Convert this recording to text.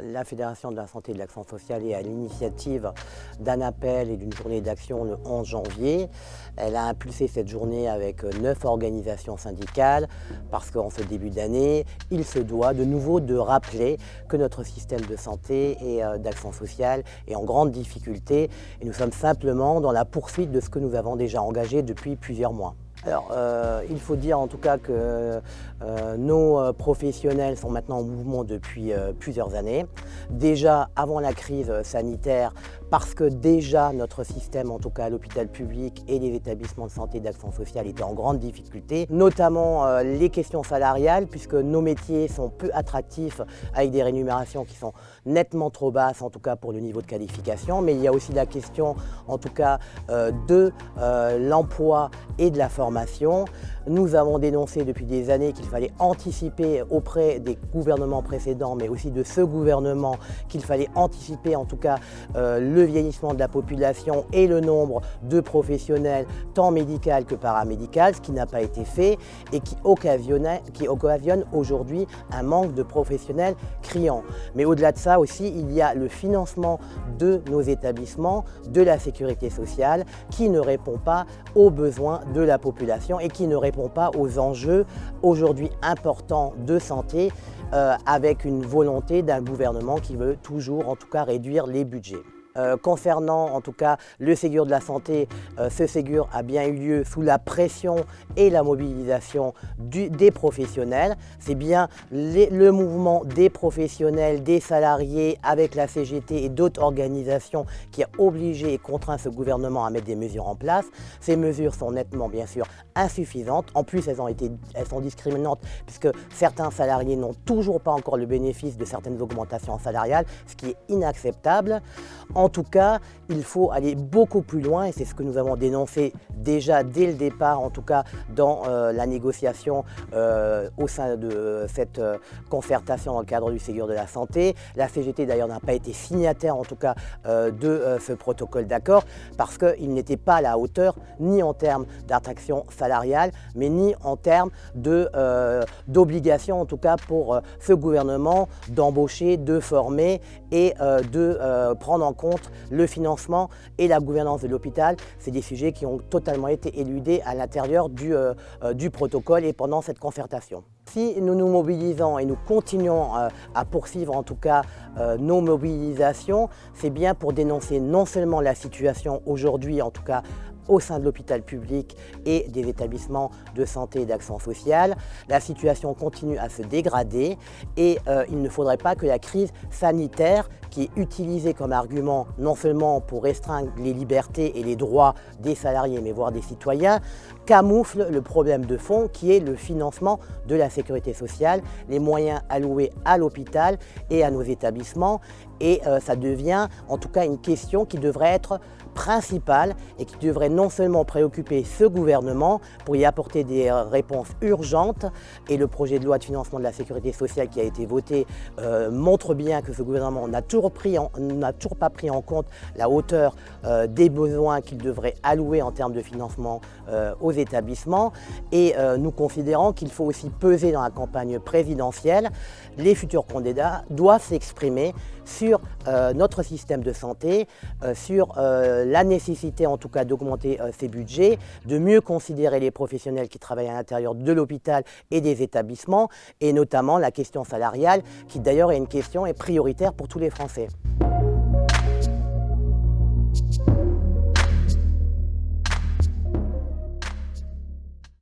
La Fédération de la santé et de l'action sociale est à l'initiative d'un appel et d'une journée d'action le 11 janvier. Elle a impulsé cette journée avec neuf organisations syndicales parce qu'en ce début d'année, il se doit de nouveau de rappeler que notre système de santé et euh, d'action sociale est en grande difficulté et nous sommes simplement dans la poursuite de ce que nous avons déjà engagé depuis plusieurs mois. Alors, euh, il faut dire en tout cas que euh, nos euh, professionnels sont maintenant en mouvement depuis plusieurs années. Déjà avant la crise sanitaire, parce que déjà notre système, en tout cas l'hôpital public et les établissements de santé d'action sociale étaient en grande difficulté, notamment les questions salariales, puisque nos métiers sont peu attractifs avec des rémunérations qui sont nettement trop basses, en tout cas pour le niveau de qualification, mais il y a aussi la question, en tout cas, de l'emploi et de la formation nous avons dénoncé depuis des années qu'il fallait anticiper auprès des gouvernements précédents, mais aussi de ce gouvernement, qu'il fallait anticiper en tout cas euh, le vieillissement de la population et le nombre de professionnels, tant médical que paramédical, ce qui n'a pas été fait et qui, qui occasionne aujourd'hui un manque de professionnels criant. Mais au-delà de ça aussi, il y a le financement de nos établissements, de la sécurité sociale, qui ne répond pas aux besoins de la population et qui ne répond pas aux enjeux aujourd'hui importants de santé euh, avec une volonté d'un gouvernement qui veut toujours en tout cas réduire les budgets. Euh, concernant en tout cas le Ségur de la santé, euh, ce Ségur a bien eu lieu sous la pression et la mobilisation des professionnels. C'est bien le mouvement des professionnels, des salariés avec la CGT et d'autres organisations qui a obligé et contraint ce gouvernement à mettre des mesures en place. Ces mesures sont nettement bien sûr insuffisantes. En plus, elles, sont discriminantes puisque certains salariés n'ont toujours pas encore le bénéfice de certaines augmentations salariales, ce qui est inacceptable. Tout cas, il faut aller beaucoup plus loin et c'est ce que nous avons dénoncé déjà dès le départ, en tout cas dans euh, la négociation euh, au sein de cette euh, concertation dans le cadre du Ségur de la Santé. La CGT d'ailleurs n'a pas été signataire en tout cas de ce protocole d'accord parce qu'il n'était pas à la hauteur ni en termes d'attraction salariale mais ni en termes d'obligation en tout cas pour ce gouvernement d'embaucher, de former et de prendre en compte le financement et la gouvernance de l'hôpital. C'est des sujets qui ont totalement été éludés à l'intérieur du, euh, euh, protocole et pendant cette concertation. Si nous nous mobilisons et nous continuons euh, à poursuivre en tout cas nos mobilisations, c'est bien pour dénoncer non seulement la situation aujourd'hui, en tout cas au sein de l'hôpital public et des établissements de santé et d'action sociale. La situation continue à se dégrader et il ne faudrait pas que la crise sanitaire qui est utilisée comme argument non seulement pour restreindre les libertés et les droits des salariés, mais voire des citoyens, camoufle le problème de fond qui est le financement de la sécurité sociale, les moyens alloués à l'hôpital et à nos établissements. Et euh, ça devient en tout cas une question qui devrait être principale et qui devrait non seulement préoccuper ce gouvernement pour y apporter des euh, réponses urgentes et le projet de loi de financement de la sécurité sociale qui a été voté euh, montre bien que ce gouvernement n'a toujours, pas pris en compte la hauteur des besoins qu'il devrait allouer en termes de financement aux établissements et nous considérons qu'il faut aussi peser dans la campagne présidentielle. Les futurs candidats doivent s'exprimer sur notre système de santé, sur la nécessité en tout cas d'augmenter euh, ces budgets, de mieux considérer les professionnels qui travaillent à l'intérieur de l'hôpital et des établissements, et notamment la question salariale, qui d'ailleurs est une question prioritaire pour tous les Français.